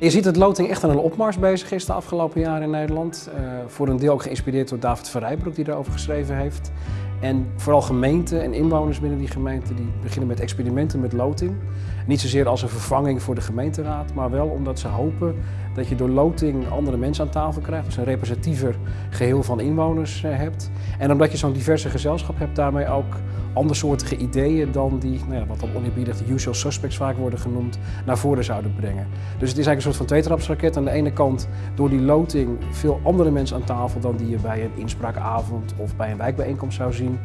Je ziet dat loting echt aan een opmars bezig is de afgelopen jaren in Nederland. Uh, voor een deel ook geïnspireerd door David Verrijbroek die daarover geschreven heeft. En vooral gemeenten en inwoners binnen die gemeente die beginnen met experimenten met loting. Niet zozeer als een vervanging voor de gemeenteraad, maar wel omdat ze hopen dat je door loting andere mensen aan tafel krijgt. Dus een representatiever geheel van inwoners eh, hebt. En omdat je zo'n diverse gezelschap hebt, daarmee ook andersoortige ideeën dan die, nou ja, wat dan oneerbiedig de usual suspects vaak worden genoemd, naar voren zouden brengen. Dus het is eigenlijk een soort van tweetrapsraket. Aan de ene kant door die loting veel andere mensen aan tafel dan die je bij een inspraakavond of bij een wijkbijeenkomst zou zien.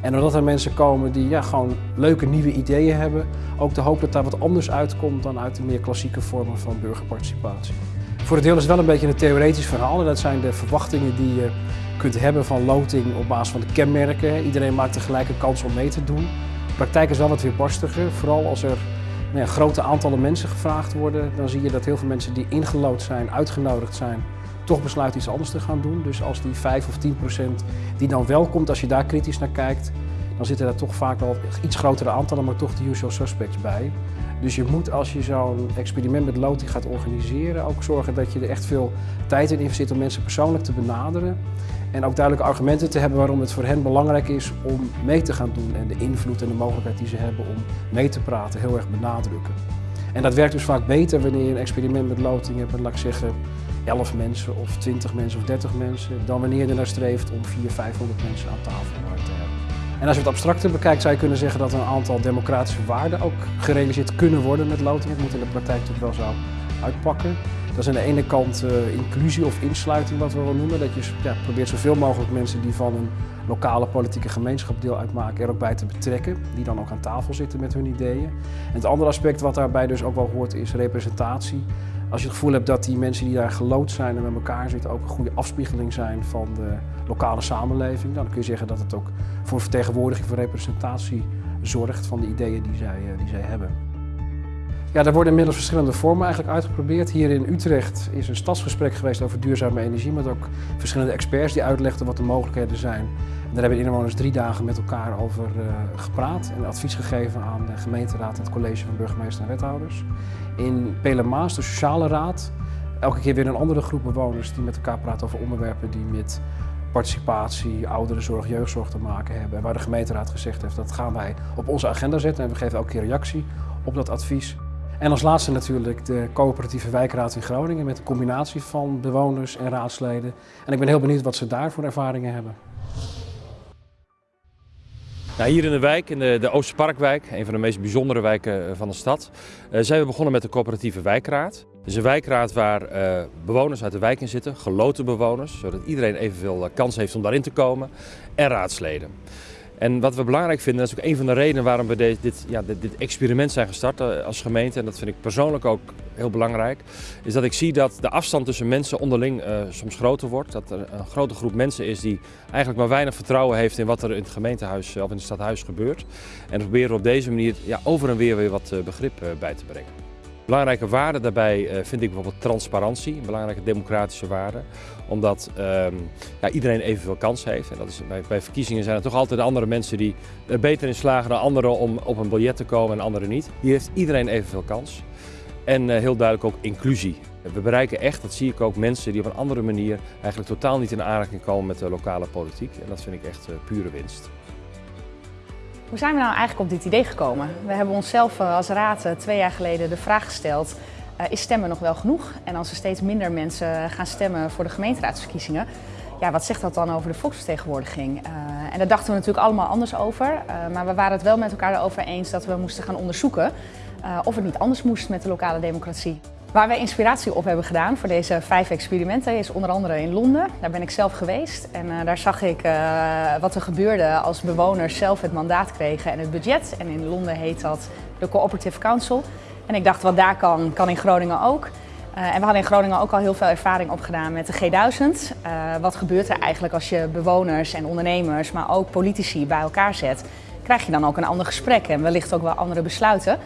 En doordat er mensen komen die ja, gewoon leuke nieuwe ideeën hebben, ook de hoop dat daar wat anders uitkomt dan uit de meer klassieke vormen van burgerparticipatie. Voor het deel is het wel een beetje een theoretisch verhaal. Dat zijn de verwachtingen die je kunt hebben van loting op basis van de kenmerken. Iedereen maakt tegelijk een kans om mee te doen. De praktijk is wel wat weer barstiger, vooral als er nou ja, grote aantallen mensen gevraagd worden. Dan zie je dat heel veel mensen die ingelood zijn, uitgenodigd zijn, toch besluiten iets anders te gaan doen. Dus als die 5 of 10 procent die dan wel komt, als je daar kritisch naar kijkt, dan zitten er toch vaak wel iets grotere aantallen, maar toch de usual suspects bij. Dus je moet als je zo'n experiment met loting gaat organiseren ook zorgen dat je er echt veel tijd in investeert om mensen persoonlijk te benaderen. En ook duidelijke argumenten te hebben waarom het voor hen belangrijk is om mee te gaan doen en de invloed en de mogelijkheid die ze hebben om mee te praten heel erg benadrukken. En dat werkt dus vaak beter wanneer je een experiment met loting hebt laat ik zeggen, 11 mensen of 20 mensen of 30 mensen, dan wanneer je naar streeft om 400, 500 mensen aan tafel te hebben. En als je het abstracter bekijkt, zou je kunnen zeggen dat een aantal democratische waarden ook gerealiseerd kunnen worden met loting. Het moet in de praktijk natuurlijk wel zo uitpakken. Dat is aan de ene kant uh, inclusie of insluiting, wat we wel noemen. Dat je ja, probeert zoveel mogelijk mensen die van een lokale politieke gemeenschap deel uitmaken, er ook bij te betrekken. Die dan ook aan tafel zitten met hun ideeën. En het andere aspect wat daarbij dus ook wel hoort is representatie. Als je het gevoel hebt dat die mensen die daar gelood zijn en met elkaar zitten ook een goede afspiegeling zijn van de lokale samenleving, dan kun je zeggen dat het ook voor vertegenwoordiging, voor representatie zorgt van de ideeën die zij, eh, die zij hebben. Ja, daar worden inmiddels verschillende vormen eigenlijk uitgeprobeerd. Hier in Utrecht is een stadsgesprek geweest over duurzame energie, met ook verschillende experts die uitlegden wat de mogelijkheden zijn. En daar hebben de inwoners drie dagen met elkaar over uh, gepraat en advies gegeven aan de gemeenteraad en het college van burgemeester en wethouders. In Pelemaas, de sociale raad, elke keer weer een andere groep bewoners die met elkaar praten over onderwerpen die met participatie, ouderenzorg, jeugdzorg te maken hebben. En waar de gemeenteraad gezegd heeft dat gaan wij op onze agenda zetten en we geven elke keer reactie op dat advies. En als laatste natuurlijk de coöperatieve wijkraad in Groningen met een combinatie van bewoners en raadsleden. En ik ben heel benieuwd wat ze daar voor ervaringen hebben. Nou, hier in de wijk, in de, de Oosterparkwijk, een van de meest bijzondere wijken eh, van de stad, uh, zijn we begonnen met de coöperatieve wijkraad. Dus een wijkraad waar uh, bewoners uit de wijk in zitten, geloten bewoners, zodat iedereen evenveel kans heeft om daarin te komen, en raadsleden. En wat we belangrijk vinden, dat is ook een van de redenen waarom we dit, ja, dit, experiment zijn gestart eh, als gemeente, en dat vind ik persoonlijk ook heel belangrijk, is dat ik zie dat de afstand tussen mensen onderling uh, soms groter wordt. Dat er een grote groep mensen is die eigenlijk maar weinig vertrouwen heeft in wat er in het gemeentehuis of in het stadhuis gebeurt. En proberen we op deze manier ja, over en weer weer wat begrip bij te brengen. Belangrijke waarde daarbij uh, vind ik bijvoorbeeld transparantie, een belangrijke democratische waarde. Omdat ehm, ja, iedereen evenveel kans heeft. En dat is, bij, bij, verkiezingen zijn er toch altijd andere mensen die er beter in slagen dan anderen om op een biljet te komen en anderen niet. Hier heeft iedereen evenveel kans. En uh, heel duidelijk ook inclusie. We bereiken echt, dat zie ik ook, mensen die op een andere manier eigenlijk totaal niet in aanraking komen met de lokale politiek. En dat vind ik echt uh, pure winst. Hoe zijn we nou eigenlijk op dit idee gekomen? We hebben onszelf eh, als raad eh, twee jaar geleden de vraag gesteld, uh, is stemmen nog wel genoeg? En als er steeds minder mensen gaan stemmen voor de gemeenteraadsverkiezingen, ja, wat zegt dat dan over de volksvertegenwoordiging? En daar dachten we natuurlijk allemaal anders over, maar we waren het wel met elkaar erover eens dat we moesten gaan onderzoeken of het niet anders moest met de lokale democratie. Waar wij inspiratie op hebben gedaan voor deze vijf experimenten is onder andere in Londen. Daar ben ik zelf geweest en uh, daar zag ik uh, wat er gebeurde als bewoners zelf het mandaat kregen en het budget. En in Londen heet dat de Cooperative Council. En ik dacht wat daar kan, kan in Groningen ook. Uh, en we hadden in Groningen ook al heel veel ervaring opgedaan met de G1000. wat gebeurt er eigenlijk als je bewoners en ondernemers, maar ook politici bij elkaar zet? Krijg je dan ook een ander gesprek en wellicht ook wel andere besluiten.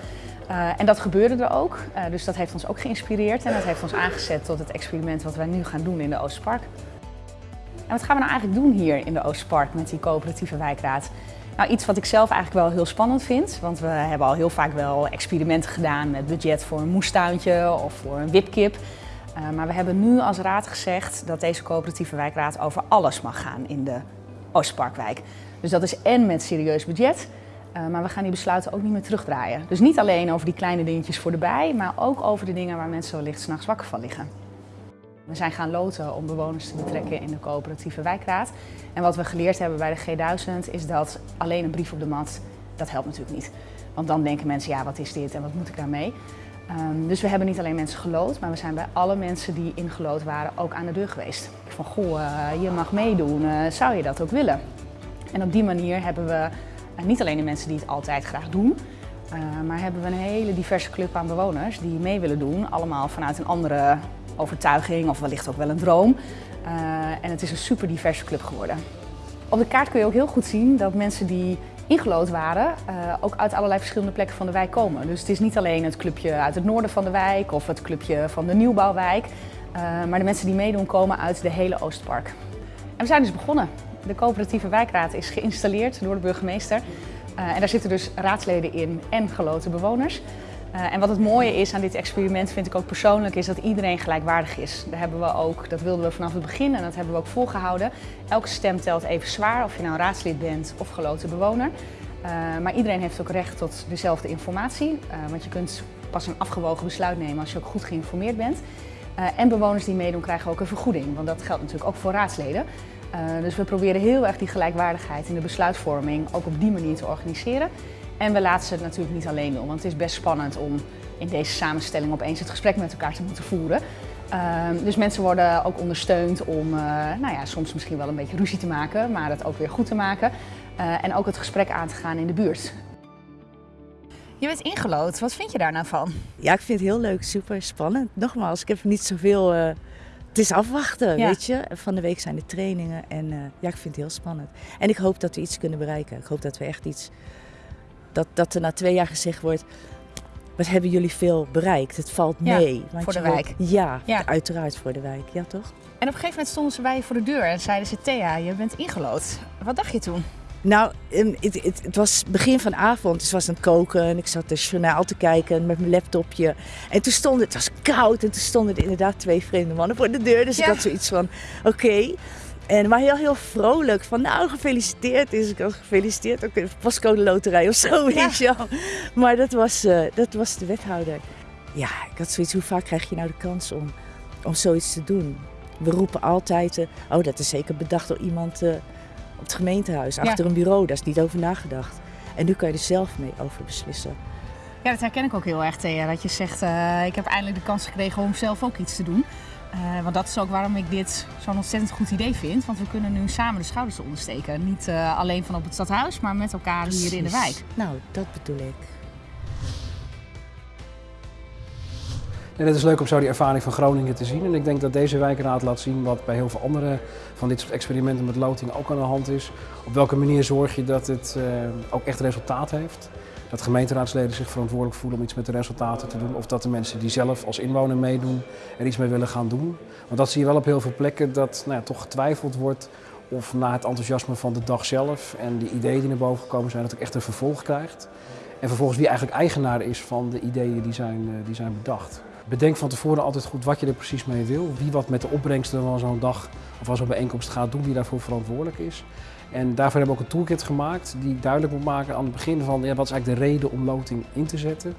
Uh, en dat gebeurde er ook, uh, dus dat heeft ons ook geïnspireerd en dat heeft ons aangezet tot het experiment wat wij nu gaan doen in de Oostpark. En wat gaan we nou eigenlijk doen hier in de Oostpark met die coöperatieve wijkraad? Nou, iets wat ik zelf eigenlijk wel heel spannend vind, want we hebben al heel vaak wel experimenten gedaan met budget voor een moestuintje of voor een wipkip. Uh, maar we hebben nu als raad gezegd dat deze coöperatieve wijkraad over alles mag gaan in de Oostparkwijk. Dus dat is en met serieus budget, uh, maar we gaan die besluiten ook niet meer terugdraaien. Dus niet alleen over die kleine dingetjes voor de bij, maar ook over de dingen waar mensen wellicht s'nachts wakker van liggen. We zijn gaan loten om bewoners te betrekken in de coöperatieve wijkraad. En wat we geleerd hebben bij de G1000 is dat alleen een brief op de mat, dat helpt natuurlijk niet. Want dan denken mensen, ja wat is dit en wat moet ik daarmee? Um, dus we hebben niet alleen mensen geloot, maar we zijn bij alle mensen die ingelood waren ook aan de deur geweest. Van goh, uh, je mag meedoen, uh, zou je dat ook willen? En op die manier hebben we niet alleen de mensen die het altijd graag doen, maar hebben we een hele diverse club aan bewoners die mee willen doen. Allemaal vanuit een andere overtuiging of wellicht ook wel een droom. Uh, en het is een super diverse club geworden. Op de kaart kun je ook heel goed zien dat mensen die ingelood waren, uh, ook uit allerlei verschillende plekken van de wijk komen. Dus het is niet alleen het clubje uit het noorden van de wijk of het clubje van de nieuwbouwwijk. Maar de mensen die meedoen komen uit de hele Oostpark. En we zijn dus begonnen. De coöperatieve wijkraad is geïnstalleerd door de burgemeester. en daar zitten dus raadsleden in en geloten bewoners. Uh, en wat het mooie is aan dit experiment, vind ik ook persoonlijk, is dat iedereen gelijkwaardig is. Daar hebben we ook, dat wilden we vanaf het begin en dat hebben we ook volgehouden. Elke stem telt even zwaar, of je nou raadslid bent of geloten bewoner. Uh, maar iedereen heeft ook recht tot dezelfde informatie. Want je kunt pas een afgewogen besluit nemen als je ook goed geïnformeerd bent. en bewoners die meedoen krijgen ook een vergoeding, want dat geldt natuurlijk ook voor raadsleden. Dus we proberen heel erg die gelijkwaardigheid in de besluitvorming ook op die manier te organiseren. En we laten ze het natuurlijk niet alleen doen, want het is best spannend om in deze samenstelling opeens het gesprek met elkaar te moeten voeren. Uh, dus mensen worden ook ondersteund om uh, nou ja, soms misschien wel een beetje ruzie te maken, maar het ook weer goed te maken. Uh, en ook het gesprek aan te gaan in de buurt. Je bent ingelood, wat vind je daar nou van? Ja, ik vind het heel leuk, super spannend. Nogmaals, ik heb niet zoveel... Het is afwachten, ja. weet je. Van de week zijn de trainingen en ja, ik vind het heel spannend. En ik hoop dat we iets kunnen bereiken. Ik hoop dat we echt iets dat, dat er na twee jaar gezegd wordt, wat hebben jullie veel bereikt? Het valt mee. Ja, voor de wijk. ja, ja, uiteraard voor de wijk. Ja, toch? En op een gegeven moment stonden ze bij je voor de deur en zeiden ze, Thea, je bent ingelood. Wat dacht je toen? Nou, het, het, het, was begin van avond, dus was aan het koken en ik zat de journaal te kijken met mijn laptopje. En toen stonden, het was koud en toen stonden er inderdaad twee vreemde mannen voor de deur. Dus ja. ik had zoiets van, oké. Okay. En maar heel, heel vrolijk. Van nou, gefeliciteerd. is ik had gefeliciteerd. Ook de pascode loterij of zo, weet je wel. Maar dat was, uh, dat was de wethouder. Ja, ik had zoiets. Hoe vaak krijg je nou de kans om, om zoiets te doen? We roepen altijd, uh, oh dat is zeker bedacht door iemand uh, op het gemeentehuis. Achter ja. een bureau, daar is niet over nagedacht. En nu kan je er zelf mee over beslissen. Ja, dat herken ik ook heel erg, Thea. Dat je zegt, ik heb eindelijk de kans gekregen om zelf ook iets te doen. Uh, want dat is ook waarom ik dit zo'n ontzettend goed idee vind. Want we kunnen nu samen de schouders ondersteken. Niet uh, alleen van op het stadhuis, maar met elkaar Precies. hier in de wijk. Nou, dat bedoel ik. En het is leuk om zo die ervaring van Groningen te zien. En ik denk dat deze wijkraad laat zien wat bij heel veel andere van dit soort experimenten met loting ook aan de hand is. Op welke manier zorg je dat het uh, ook echt resultaat heeft dat gemeenteraadsleden zich verantwoordelijk voelen om iets met de resultaten te doen. Of dat de mensen die zelf als inwoner meedoen er iets mee willen gaan doen. Want dat zie je wel op heel veel plekken dat nou ja, toch getwijfeld wordt of na het enthousiasme van de dag zelf en de ideeën die naar boven gekomen zijn, dat het ook echt een vervolg krijgt. En vervolgens wie eigenlijk eigenaar is van de ideeën die zijn, uh, die zijn bedacht. Bedenk van tevoren altijd goed wat je er precies mee wil. Wie wat met de opbrengsten van zo'n dag of van zo'n bijeenkomst gaat doen, wie daarvoor verantwoordelijk is. En daarvoor hebben we ook een toolkit gemaakt die duidelijk moet maken aan het begin van ja, wat is eigenlijk de reden om loting in te zetten.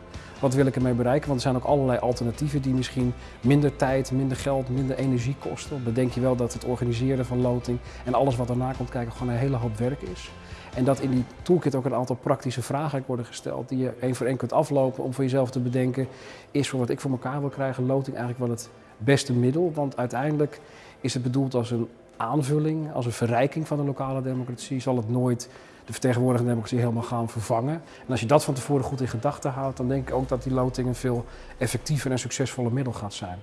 Wat wil ik ermee bereiken? Want er zijn ook allerlei alternatieven die misschien minder tijd, minder geld, minder energie kosten. Bedenk je wel dat het organiseren van loting en alles wat daarna komt kijken gewoon een hele hoop werk is. En dat in die toolkit ook een aantal praktische vragen worden gesteld die je één voor één kunt aflopen om voor jezelf te bedenken, is voor wat ik voor elkaar wil krijgen loting eigenlijk wel het beste middel? Want uiteindelijk is het bedoeld als een aanvulling, als een verrijking van de lokale democratie, zal het nooit de vertegenwoordigende democratie helemaal gaan vervangen. En als je dat van tevoren goed in gedachten houdt, dan denk ik ook dat die loting een veel effectiever en succesvoller middel gaat zijn.